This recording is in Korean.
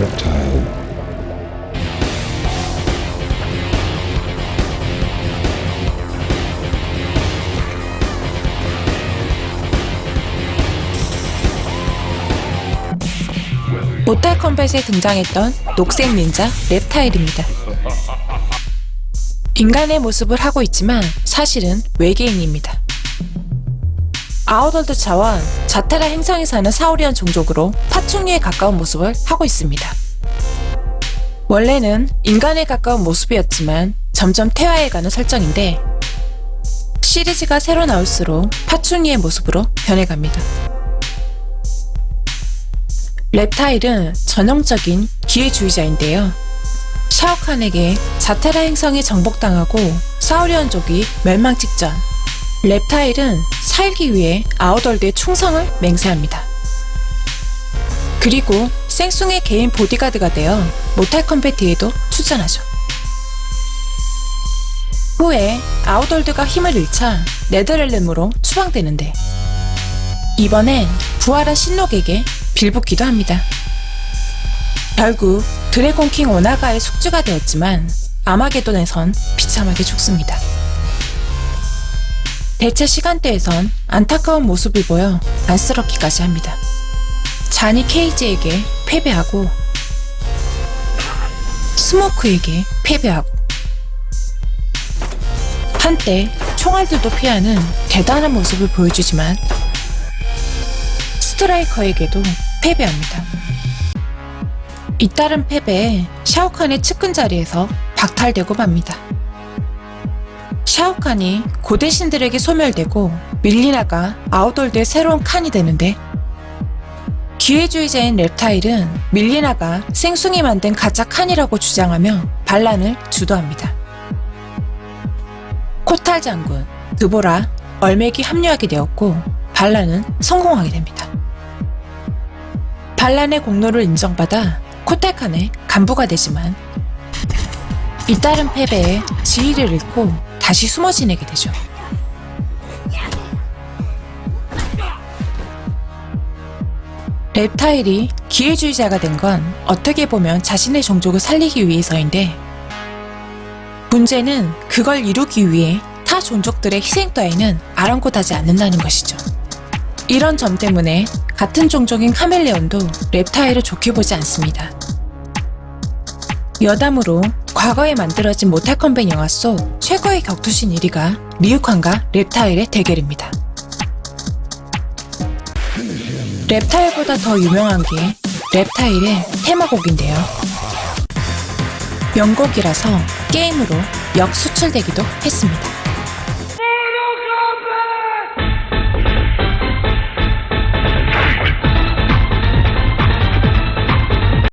reptile. Mortal Kombat에 등장했던 녹색 닌자 Reptile입니다. 인간의 모습을 하고 있지만 사실은 외계인입니다. Outworld 차원 자테라 행성에 사는 사우리안 종족으로 파충류에 가까운 모습을 하고 있습니다. 원래는 인간에 가까운 모습이었지만 점점 퇴화해가는 설정인데 시리즈가 새로 나올수록 파충류의 모습으로 변해갑니다. 랩타일은 전형적인 기회주의자인데요. 샤오칸에게 자테라 행성에 정복당하고 사우리언족이 멸망 직전 Reptile은 살기 위해 Outworld의 충성을 맹세합니다. 그리고 생숭의 개인 보디가드가 되어 Mortal Kombat에도 출전하죠. 후에 Outworld가 힘을 잃자 Netherrealm으로 추방되는데 이번엔 부활한 신록에게 빌붙기도 합니다. 결국 Dragon King 오나가의 숙주가 되었지만 아마게돈에선 비참하게 죽습니다. 대체 시간대에선 안타까운 모습을 보여 안쓰럽기까지 합니다. 잔이 케이지에게 패배하고 스모크에게 패배하고 한때 총알들도 피하는 대단한 모습을 보여주지만 스트라이커에게도 패배합니다. 잇따른 패배에 샤오칸의 측근 자리에서 박탈되고 맙니다. 샤오칸이 고대 신들에게 소멸되고 밀리나가 Outworld의 새로운 칸이 되는데 기회주의자인 Reptile은 밀리나가 생숭이 만든 가짜 칸이라고 주장하며 반란을 주도합니다. 코탈 장군, 드보라, 얼맥이 합류하게 되었고 반란은 성공하게 됩니다. 반란의 공로를 인정받아 코탈칸의 간부가 되지만 잇따른 패배에 지위를 잃고 다시 숨어 지내게 되죠. rep타일이 기회주의자가 된 건 어떻게 보면 자신의 종족을 살리기 위해서인데 문제는 그걸 이루기 위해 타 종족들의 희생 따위는 아랑곳하지 않는다는 것이죠. 이런 점 때문에 같은 종족인 카멜레온도 rep타일을 좋게 보지 않습니다. 여담으로 과거에 만들어진 모탈 컴뱃 영화 속 최고의 격투신 1위가 리우칸과 rep타일의 대결입니다. rep타일보다 더 유명한 게 rep타일의 테마곡인데요. 명곡이라서 게임으로 역수출되기도 했습니다.